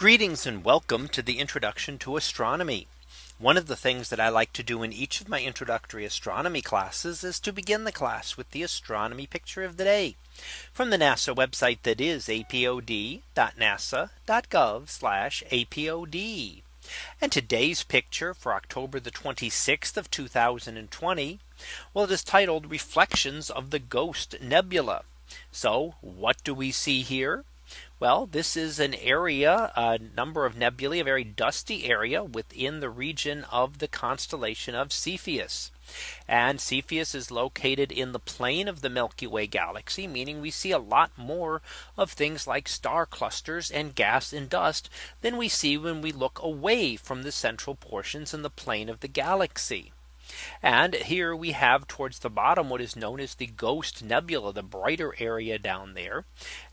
Greetings and welcome to the introduction to astronomy. One of the things that I like to do in each of my introductory astronomy classes is to begin the class with the astronomy picture of the day from the NASA website that is apod.nasa.gov apod. And today's picture for October the 26th of 2020. Well, it is titled Reflections of the Ghost Nebula. So what do we see here? Well, this is an area, a number of nebulae, a very dusty area within the region of the constellation of Cepheus. And Cepheus is located in the plane of the Milky Way galaxy, meaning we see a lot more of things like star clusters and gas and dust than we see when we look away from the central portions in the plane of the galaxy. And here we have towards the bottom what is known as the Ghost Nebula, the brighter area down there.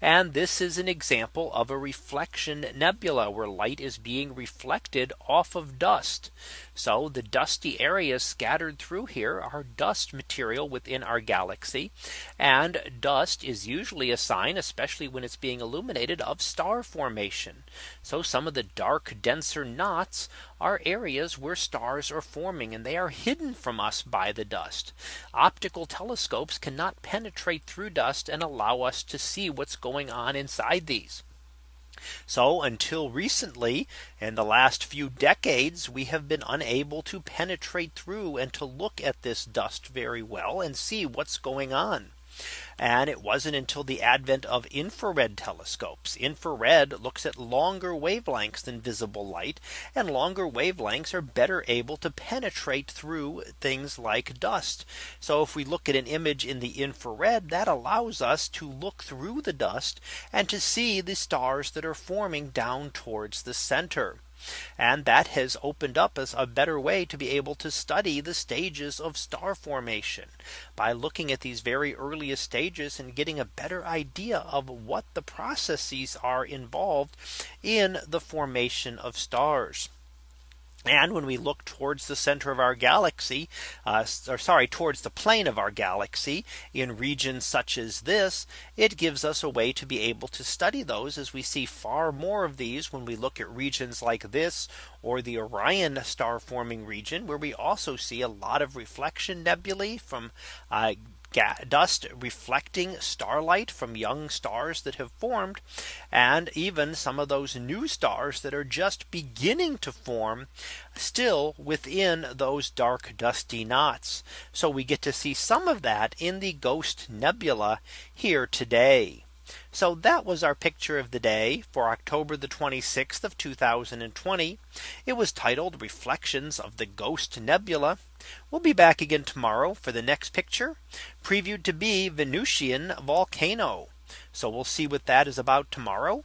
And this is an example of a reflection nebula where light is being reflected off of dust. So the dusty areas scattered through here are dust material within our galaxy. And dust is usually a sign, especially when it's being illuminated of star formation. So some of the dark denser knots are areas where stars are forming and they are hidden from us by the dust. Optical telescopes cannot penetrate through dust and allow us to see what's going on inside these. So until recently, in the last few decades, we have been unable to penetrate through and to look at this dust very well and see what's going on. And it wasn't until the advent of infrared telescopes. Infrared looks at longer wavelengths than visible light and longer wavelengths are better able to penetrate through things like dust. So if we look at an image in the infrared that allows us to look through the dust and to see the stars that are forming down towards the center. And that has opened up as a better way to be able to study the stages of star formation by looking at these very earliest stages and getting a better idea of what the processes are involved in the formation of stars. And when we look towards the center of our galaxy, uh, or sorry, towards the plane of our galaxy in regions such as this, it gives us a way to be able to study those as we see far more of these when we look at regions like this or the Orion star forming region where we also see a lot of reflection nebulae from uh, dust reflecting starlight from young stars that have formed and even some of those new stars that are just beginning to form still within those dark dusty knots. So we get to see some of that in the Ghost Nebula here today. So that was our picture of the day for October the 26th of 2020. It was titled Reflections of the Ghost Nebula. We'll be back again tomorrow for the next picture previewed to be Venusian volcano. So we'll see what that is about tomorrow.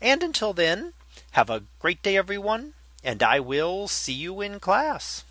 And until then, have a great day, everyone. And I will see you in class.